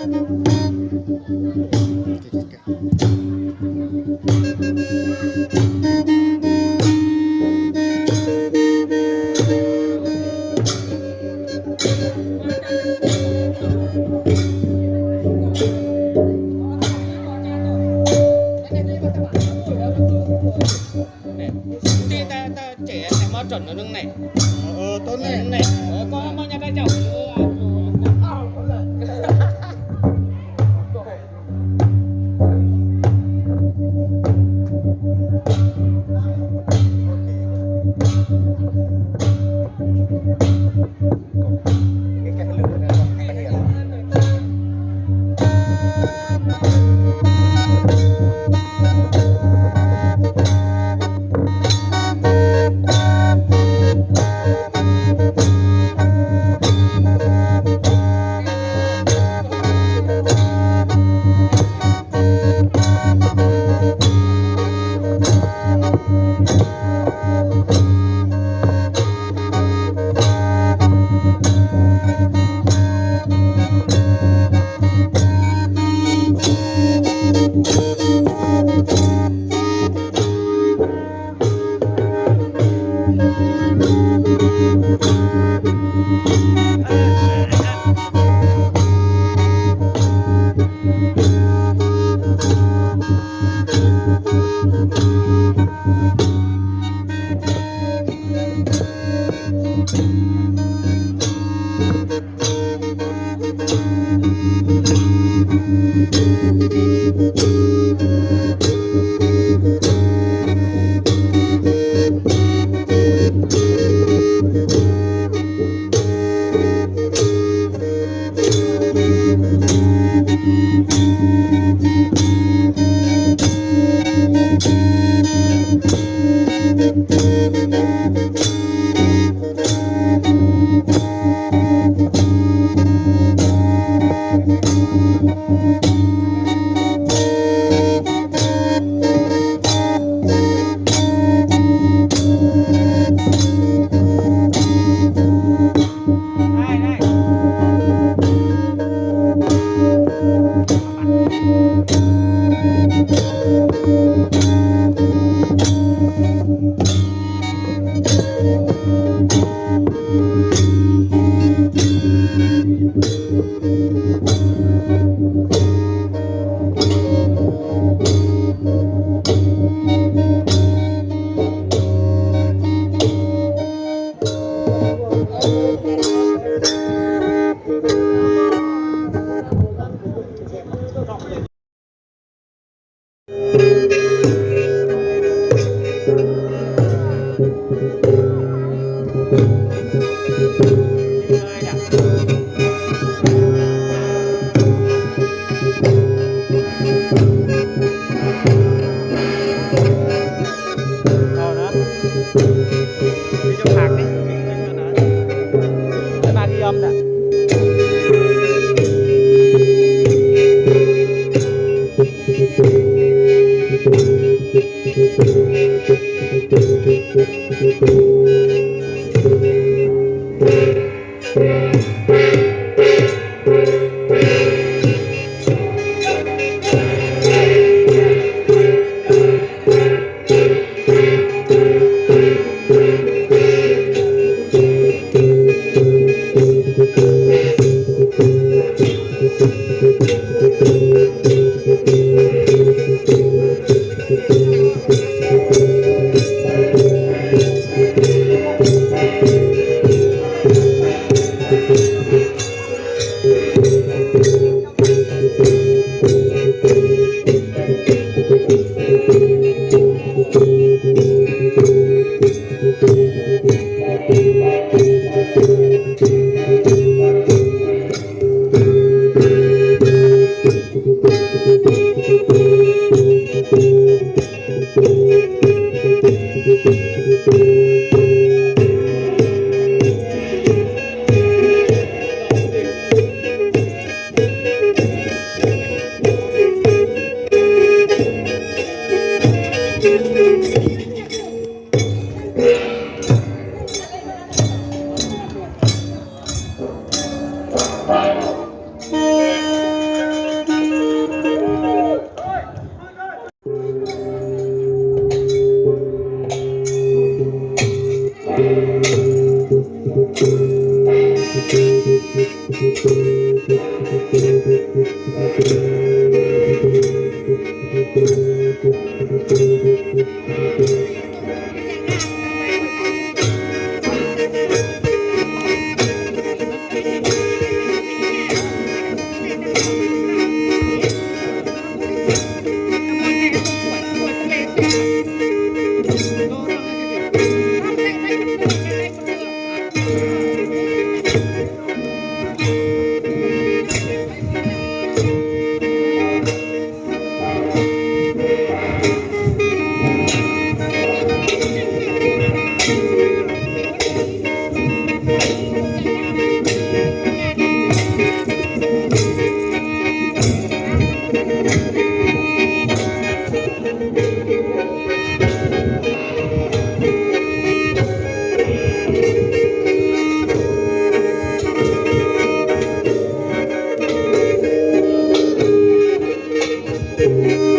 Chị ta ta trẻ này mà chuẩn ở đường này. Ờ, tốt Này này. Música